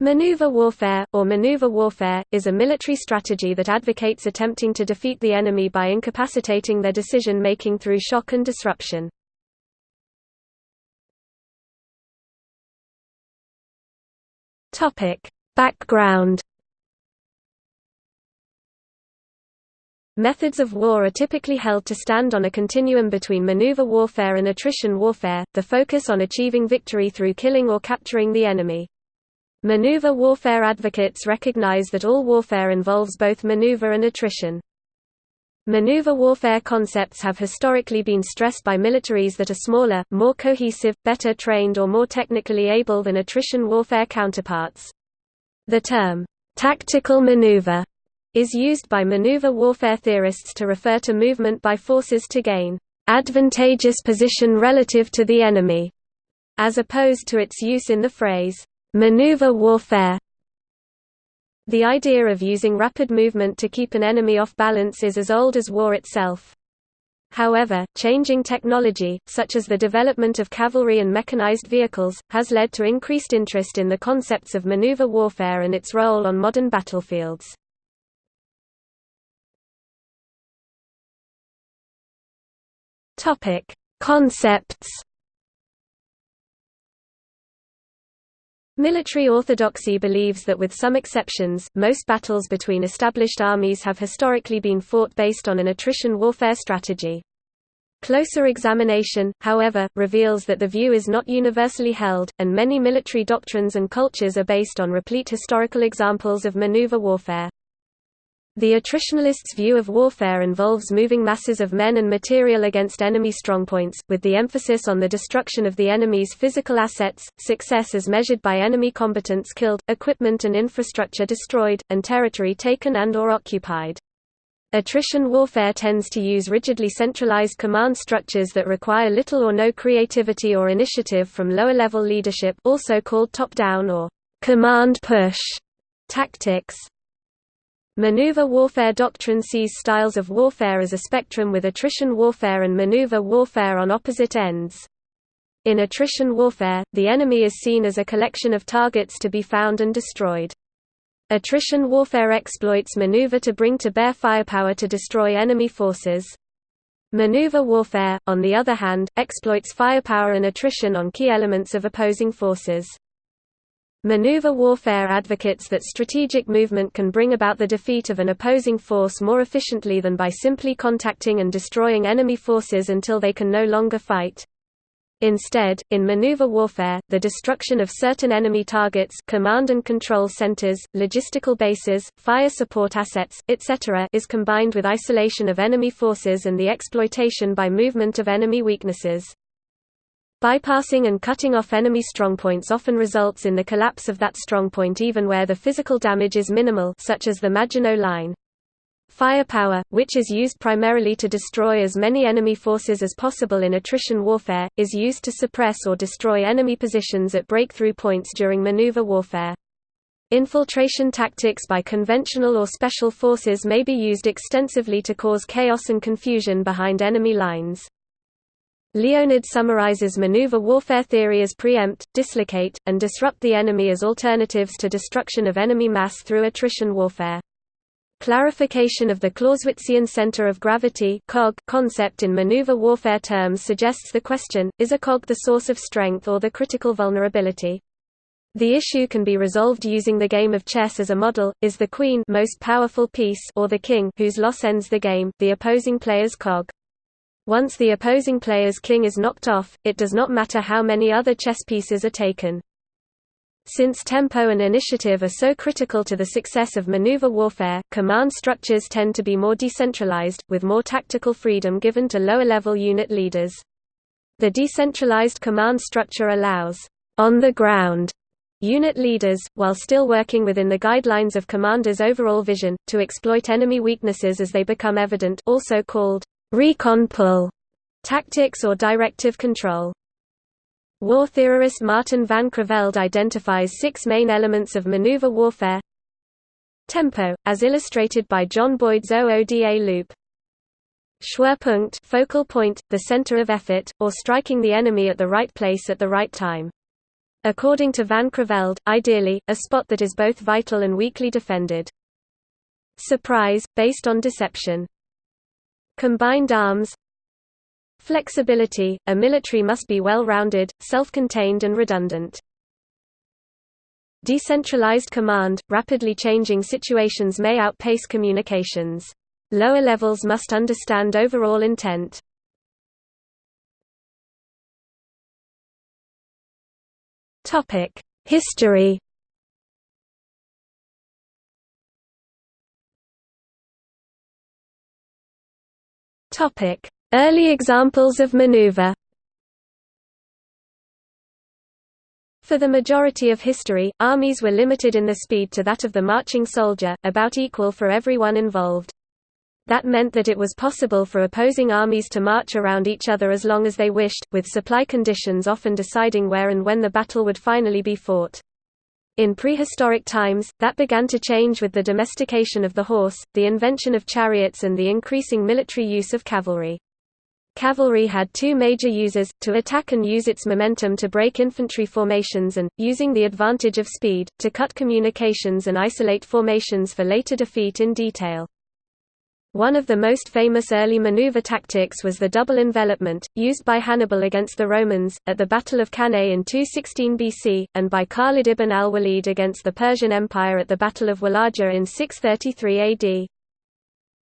Maneuver warfare, or maneuver warfare, is a military strategy that advocates attempting to defeat the enemy by incapacitating their decision-making through shock and disruption. Background Methods of war are typically held to stand on a continuum between maneuver warfare and attrition warfare, the focus on achieving victory through killing or capturing the enemy. Maneuver warfare advocates recognize that all warfare involves both maneuver and attrition. Maneuver warfare concepts have historically been stressed by militaries that are smaller, more cohesive, better trained or more technically able than attrition warfare counterparts. The term, tactical maneuver, is used by maneuver warfare theorists to refer to movement by forces to gain advantageous position relative to the enemy, as opposed to its use in the phrase Maneuver warfare The idea of using rapid movement to keep an enemy off balance is as old as war itself. However, changing technology, such as the development of cavalry and mechanized vehicles, has led to increased interest in the concepts of maneuver warfare and its role on modern battlefields. Concepts Military orthodoxy believes that with some exceptions, most battles between established armies have historically been fought based on an attrition warfare strategy. Closer examination, however, reveals that the view is not universally held, and many military doctrines and cultures are based on replete historical examples of maneuver warfare. The attritionalists' view of warfare involves moving masses of men and material against enemy strongpoints, with the emphasis on the destruction of the enemy's physical assets, success as measured by enemy combatants killed, equipment and infrastructure destroyed, and territory taken and or occupied. Attrition warfare tends to use rigidly centralized command structures that require little or no creativity or initiative from lower-level leadership also called top-down or command push tactics. Maneuver warfare doctrine sees styles of warfare as a spectrum with attrition warfare and maneuver warfare on opposite ends. In attrition warfare, the enemy is seen as a collection of targets to be found and destroyed. Attrition warfare exploits maneuver to bring to bear firepower to destroy enemy forces. Maneuver warfare, on the other hand, exploits firepower and attrition on key elements of opposing forces. Maneuver warfare advocates that strategic movement can bring about the defeat of an opposing force more efficiently than by simply contacting and destroying enemy forces until they can no longer fight. Instead, in maneuver warfare, the destruction of certain enemy targets command and control centers, logistical bases, fire support assets, etc. is combined with isolation of enemy forces and the exploitation by movement of enemy weaknesses. Bypassing and cutting off enemy strongpoints often results in the collapse of that strongpoint even where the physical damage is minimal such as the Maginot Line. Firepower, which is used primarily to destroy as many enemy forces as possible in attrition warfare, is used to suppress or destroy enemy positions at breakthrough points during maneuver warfare. Infiltration tactics by conventional or special forces may be used extensively to cause chaos and confusion behind enemy lines. Leonhard summarizes maneuver warfare theory as preempt, dislocate, and disrupt the enemy as alternatives to destruction of enemy mass through attrition warfare. Clarification of the Clausewitzian center of gravity concept in maneuver warfare terms suggests the question, is a cog the source of strength or the critical vulnerability? The issue can be resolved using the game of chess as a model, is the queen most powerful piece or the king whose loss ends the game, the opposing player's cog. Once the opposing player's king is knocked off, it does not matter how many other chess pieces are taken. Since tempo and initiative are so critical to the success of maneuver warfare, command structures tend to be more decentralized, with more tactical freedom given to lower-level unit leaders. The decentralized command structure allows on-the-ground unit leaders, while still working within the guidelines of commanders' overall vision, to exploit enemy weaknesses as they become evident also called recon pull tactics or directive control. War theorist Martin van Creveld identifies six main elements of maneuver warfare Tempo, as illustrated by John Boyd's OODA loop Schwerpunkt focal point, the center of effort, or striking the enemy at the right place at the right time. According to Van Creveld, ideally, a spot that is both vital and weakly defended. Surprise, based on deception. Combined arms Flexibility – A military must be well-rounded, self-contained and redundant. Decentralized command – Rapidly changing situations may outpace communications. Lower levels must understand overall intent. History Early examples of maneuver For the majority of history, armies were limited in their speed to that of the marching soldier, about equal for everyone involved. That meant that it was possible for opposing armies to march around each other as long as they wished, with supply conditions often deciding where and when the battle would finally be fought. In prehistoric times, that began to change with the domestication of the horse, the invention of chariots and the increasing military use of cavalry. Cavalry had two major uses, to attack and use its momentum to break infantry formations and, using the advantage of speed, to cut communications and isolate formations for later defeat in detail. One of the most famous early maneuver tactics was the double envelopment, used by Hannibal against the Romans, at the Battle of Cannae in 216 BC, and by Khalid ibn al-Walid against the Persian Empire at the Battle of Walaja in 633 AD.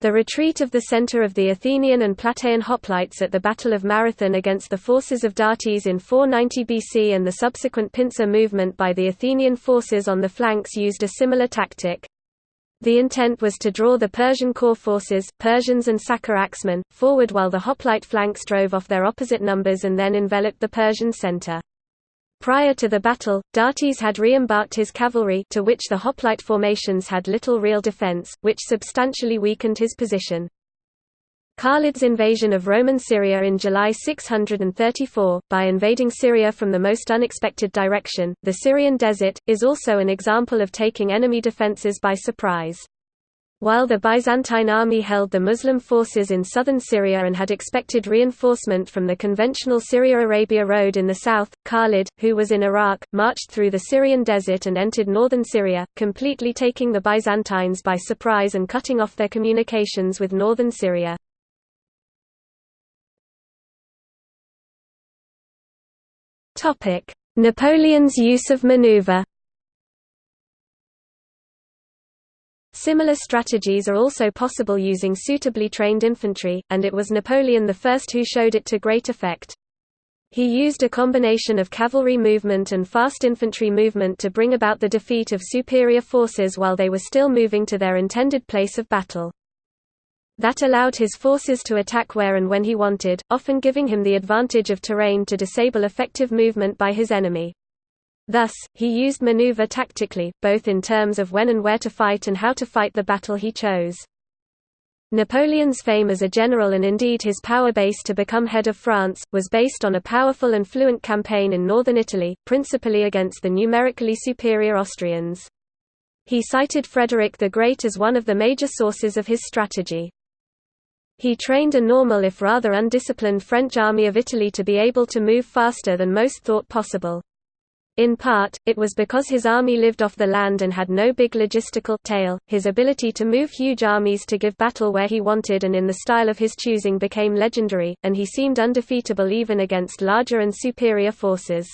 The retreat of the center of the Athenian and Plataean hoplites at the Battle of Marathon against the forces of Datis in 490 BC and the subsequent pincer movement by the Athenian forces on the flanks used a similar tactic. The intent was to draw the Persian core forces Persians and Sacae axemen, forward while the hoplite flanks drove off their opposite numbers and then enveloped the Persian center. Prior to the battle, Datis had re-embarked his cavalry to which the hoplite formations had little real defense, which substantially weakened his position. Khalid's invasion of Roman Syria in July 634, by invading Syria from the most unexpected direction, the Syrian desert, is also an example of taking enemy defences by surprise. While the Byzantine army held the Muslim forces in southern Syria and had expected reinforcement from the conventional Syria-Arabia road in the south, Khalid, who was in Iraq, marched through the Syrian desert and entered northern Syria, completely taking the Byzantines by surprise and cutting off their communications with northern Syria. Napoleon's use of maneuver Similar strategies are also possible using suitably trained infantry, and it was Napoleon I who showed it to great effect. He used a combination of cavalry movement and fast infantry movement to bring about the defeat of superior forces while they were still moving to their intended place of battle. That allowed his forces to attack where and when he wanted, often giving him the advantage of terrain to disable effective movement by his enemy. Thus, he used maneuver tactically, both in terms of when and where to fight and how to fight the battle he chose. Napoleon's fame as a general and indeed his power base to become head of France, was based on a powerful and fluent campaign in northern Italy, principally against the numerically superior Austrians. He cited Frederick the Great as one of the major sources of his strategy. He trained a normal if rather undisciplined French army of Italy to be able to move faster than most thought possible. In part, it was because his army lived off the land and had no big logistical tail, his ability to move huge armies to give battle where he wanted and in the style of his choosing became legendary, and he seemed undefeatable even against larger and superior forces.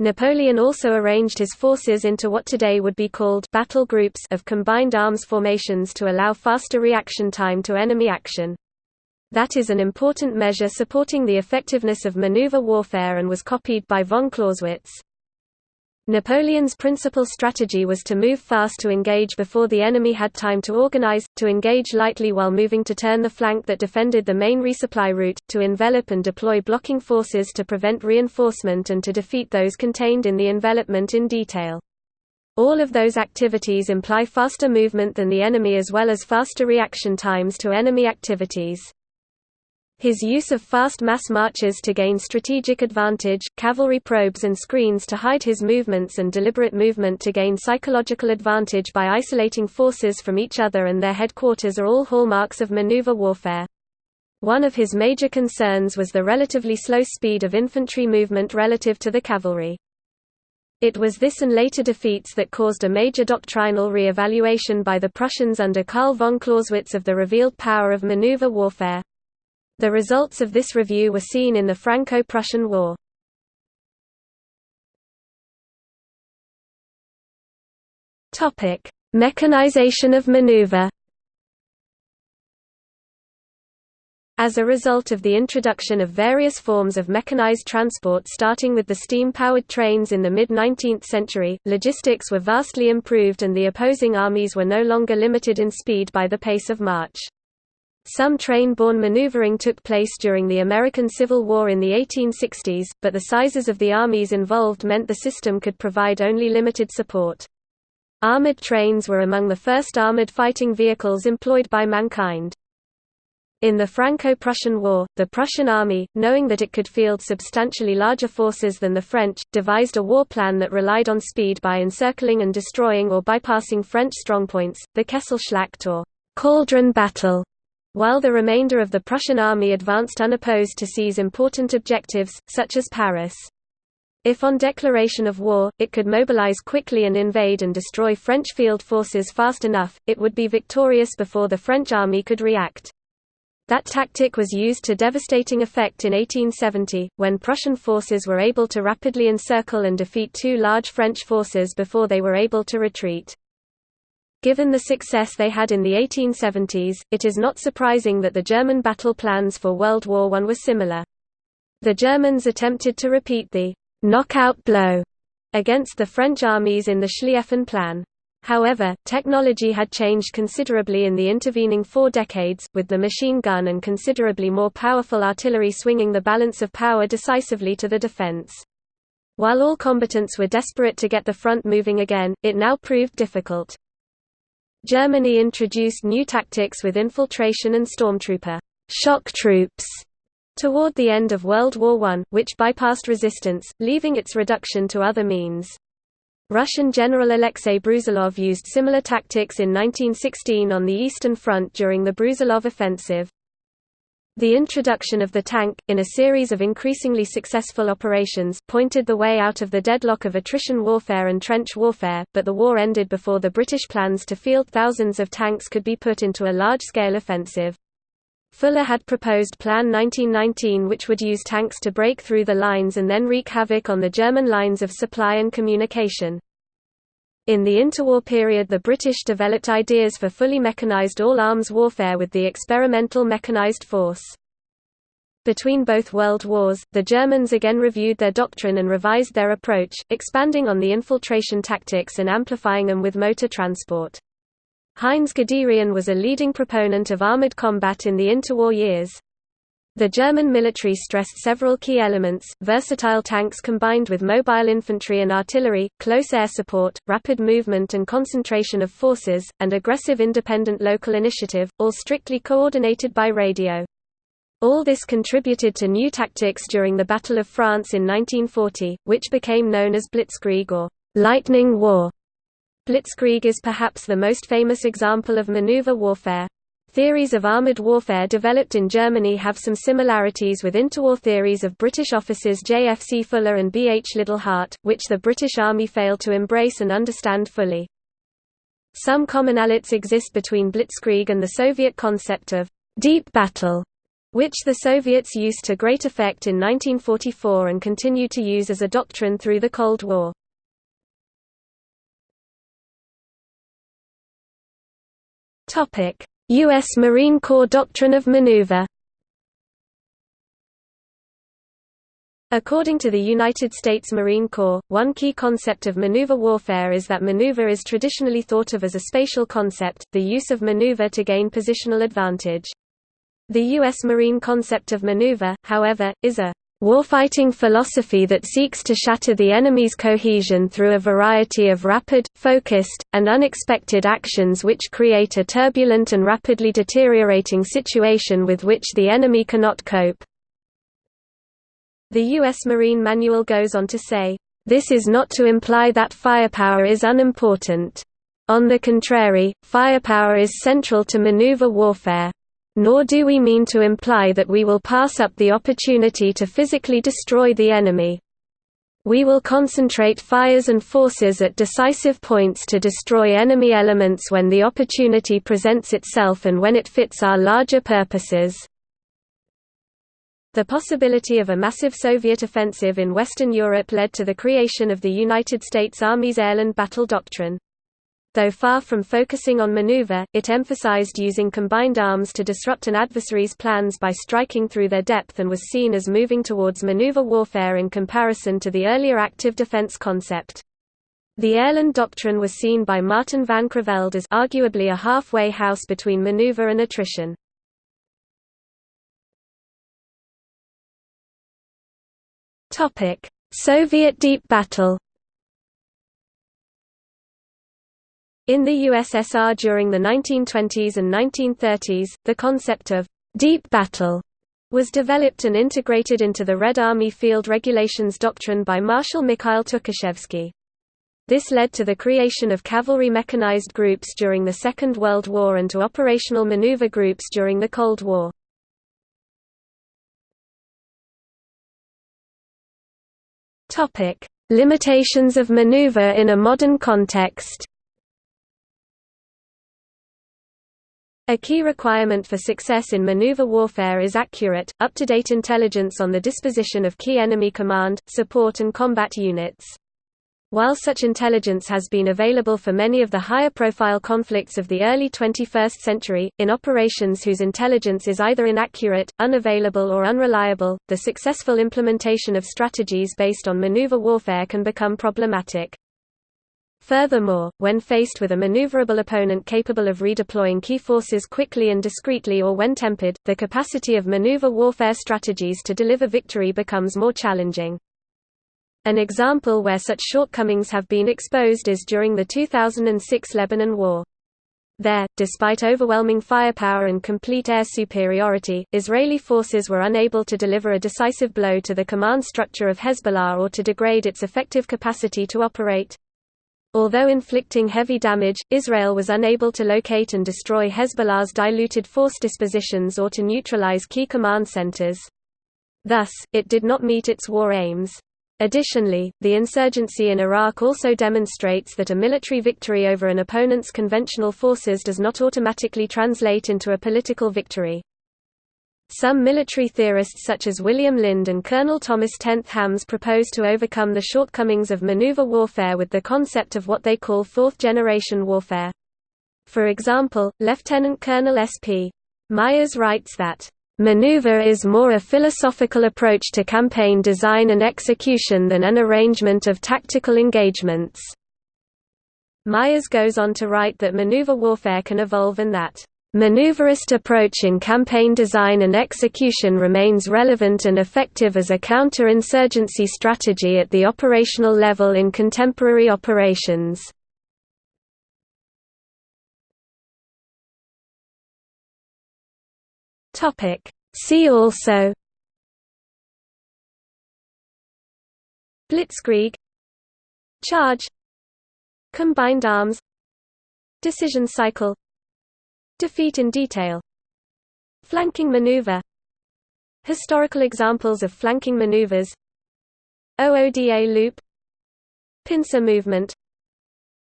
Napoleon also arranged his forces into what today would be called battle groups of combined arms formations to allow faster reaction time to enemy action. That is an important measure supporting the effectiveness of maneuver warfare and was copied by von Clausewitz. Napoleon's principal strategy was to move fast to engage before the enemy had time to organize, to engage lightly while moving to turn the flank that defended the main resupply route, to envelop and deploy blocking forces to prevent reinforcement and to defeat those contained in the envelopment in detail. All of those activities imply faster movement than the enemy as well as faster reaction times to enemy activities. His use of fast mass marches to gain strategic advantage, cavalry probes and screens to hide his movements and deliberate movement to gain psychological advantage by isolating forces from each other and their headquarters are all hallmarks of maneuver warfare. One of his major concerns was the relatively slow speed of infantry movement relative to the cavalry. It was this and later defeats that caused a major doctrinal re-evaluation by the Prussians under Karl von Clausewitz of the revealed power of maneuver warfare. The results of this review were seen in the Franco-Prussian War. Topic: Mechanization of maneuver As a result of the introduction of various forms of mechanized transport starting with the steam-powered trains in the mid-19th century, logistics were vastly improved and the opposing armies were no longer limited in speed by the pace of march. Some train-borne maneuvering took place during the American Civil War in the 1860s, but the sizes of the armies involved meant the system could provide only limited support. Armored trains were among the first armored fighting vehicles employed by mankind. In the Franco-Prussian War, the Prussian army, knowing that it could field substantially larger forces than the French, devised a war plan that relied on speed by encircling and destroying or bypassing French strongpoints, the Kesselschlacht or cauldron battle, while the remainder of the Prussian army advanced unopposed to seize important objectives, such as Paris. If on declaration of war, it could mobilize quickly and invade and destroy French field forces fast enough, it would be victorious before the French army could react. That tactic was used to devastating effect in 1870, when Prussian forces were able to rapidly encircle and defeat two large French forces before they were able to retreat. Given the success they had in the 1870s, it is not surprising that the German battle plans for World War I were similar. The Germans attempted to repeat the knockout blow against the French armies in the Schlieffen Plan. However, technology had changed considerably in the intervening four decades, with the machine gun and considerably more powerful artillery swinging the balance of power decisively to the defense. While all combatants were desperate to get the front moving again, it now proved difficult. Germany introduced new tactics with infiltration and stormtrooper shock troops toward the end of World War I, which bypassed resistance, leaving its reduction to other means. Russian General Alexei Brusilov used similar tactics in 1916 on the Eastern Front during the Brusilov offensive. The introduction of the tank, in a series of increasingly successful operations, pointed the way out of the deadlock of attrition warfare and trench warfare, but the war ended before the British plans to field thousands of tanks could be put into a large-scale offensive. Fuller had proposed Plan 1919 which would use tanks to break through the lines and then wreak havoc on the German lines of supply and communication. In the interwar period the British developed ideas for fully mechanized all-arms warfare with the experimental mechanized force. Between both World Wars, the Germans again reviewed their doctrine and revised their approach, expanding on the infiltration tactics and amplifying them with motor transport. Heinz Guderian was a leading proponent of armored combat in the interwar years. The German military stressed several key elements, versatile tanks combined with mobile infantry and artillery, close air support, rapid movement and concentration of forces, and aggressive independent local initiative, all strictly coordinated by radio. All this contributed to new tactics during the Battle of France in 1940, which became known as Blitzkrieg or Lightning War. Blitzkrieg is perhaps the most famous example of maneuver warfare. Theories of armoured warfare developed in Germany have some similarities with interwar theories of British officers J. F. C. Fuller and B. H. Liddell Hart, which the British Army failed to embrace and understand fully. Some commonalities exist between Blitzkrieg and the Soviet concept of deep battle, which the Soviets used to great effect in 1944 and continue to use as a doctrine through the Cold War. Topic: U.S. Marine Corps Doctrine of Maneuver According to the United States Marine Corps, one key concept of maneuver warfare is that maneuver is traditionally thought of as a spatial concept, the use of maneuver to gain positional advantage. The U.S. Marine concept of maneuver, however, is a warfighting philosophy that seeks to shatter the enemy's cohesion through a variety of rapid, focused, and unexpected actions which create a turbulent and rapidly deteriorating situation with which the enemy cannot cope. The U.S. Marine Manual goes on to say, "...this is not to imply that firepower is unimportant. On the contrary, firepower is central to maneuver warfare." Nor do we mean to imply that we will pass up the opportunity to physically destroy the enemy. We will concentrate fires and forces at decisive points to destroy enemy elements when the opportunity presents itself and when it fits our larger purposes. The possibility of a massive Soviet offensive in Western Europe led to the creation of the United States Army's Airland Battle Doctrine. Though far from focusing on maneuver, it emphasized using combined arms to disrupt an adversary's plans by striking through their depth and was seen as moving towards maneuver warfare in comparison to the earlier active defense concept. The Airland Doctrine was seen by Martin van Creveld as arguably a halfway house between maneuver and attrition. Soviet deep battle. In the USSR during the 1920s and 1930s, the concept of deep battle was developed and integrated into the Red Army Field Regulations doctrine by Marshal Mikhail Tukhachevsky. This led to the creation of cavalry mechanized groups during the Second World War and to operational maneuver groups during the Cold War. Limitations of maneuver in a modern context. A key requirement for success in maneuver warfare is accurate, up-to-date intelligence on the disposition of key enemy command, support and combat units. While such intelligence has been available for many of the higher-profile conflicts of the early 21st century, in operations whose intelligence is either inaccurate, unavailable or unreliable, the successful implementation of strategies based on maneuver warfare can become problematic. Furthermore, when faced with a maneuverable opponent capable of redeploying key forces quickly and discreetly or when tempered, the capacity of maneuver warfare strategies to deliver victory becomes more challenging. An example where such shortcomings have been exposed is during the 2006 Lebanon War. There, despite overwhelming firepower and complete air superiority, Israeli forces were unable to deliver a decisive blow to the command structure of Hezbollah or to degrade its effective capacity to operate. Although inflicting heavy damage, Israel was unable to locate and destroy Hezbollah's diluted force dispositions or to neutralize key command centers. Thus, it did not meet its war aims. Additionally, the insurgency in Iraq also demonstrates that a military victory over an opponent's conventional forces does not automatically translate into a political victory. Some military theorists such as William Lind and Colonel Thomas Tenth Hammes propose to overcome the shortcomings of maneuver warfare with the concept of what they call fourth-generation warfare. For example, Lieutenant Colonel S.P. Myers writes that Maneuver is more a philosophical approach to campaign design and execution than an arrangement of tactical engagements. Myers goes on to write that maneuver warfare can evolve and that maneuverist approach in campaign design and execution remains relevant and effective as a counter-insurgency strategy at the operational level in contemporary operations. Topic. See also Blitzkrieg Charge Combined arms Decision cycle Defeat in detail. Flanking maneuver. Historical examples of flanking maneuvers. OODA loop. Pincer movement.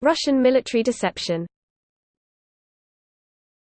Russian military deception